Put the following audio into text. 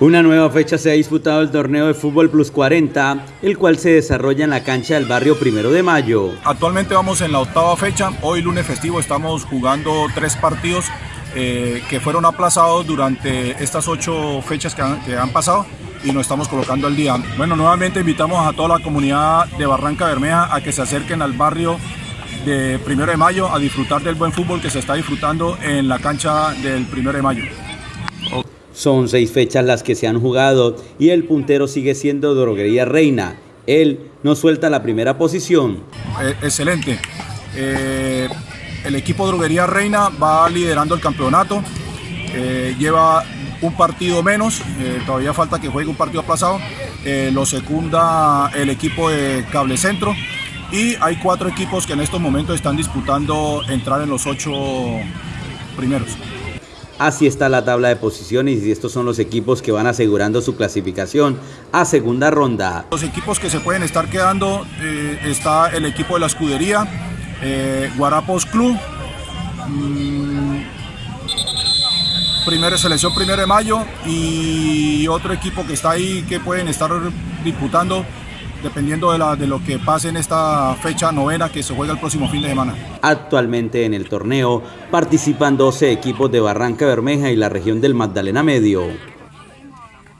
Una nueva fecha se ha disputado el torneo de fútbol plus 40, el cual se desarrolla en la cancha del barrio Primero de Mayo. Actualmente vamos en la octava fecha, hoy lunes festivo estamos jugando tres partidos eh, que fueron aplazados durante estas ocho fechas que han, que han pasado y nos estamos colocando al día. Bueno, nuevamente invitamos a toda la comunidad de Barranca Bermeja a que se acerquen al barrio de Primero de Mayo a disfrutar del buen fútbol que se está disfrutando en la cancha del Primero de Mayo. Son seis fechas las que se han jugado y el puntero sigue siendo Droguería Reina. Él no suelta la primera posición. Eh, excelente. Eh, el equipo Droguería Reina va liderando el campeonato. Eh, lleva un partido menos, todavía falta que juegue un partido aplazado. Lo secunda el equipo de Cable Centro. Y hay cuatro equipos que en estos momentos están disputando entrar en los ocho primeros. Así está la tabla de posiciones y estos son los equipos que van asegurando su clasificación a segunda ronda. Los equipos que se pueden estar quedando eh, está el equipo de la escudería, eh, Guarapos Club, mmm, primera selección primero de mayo y otro equipo que está ahí que pueden estar disputando dependiendo de, lo que pase en esta fecha novena que se juega el próximo fin de semana. Actualmente en el torneo participan 12 equipos de Barranca Bermeja y la región del Magdalena Medio.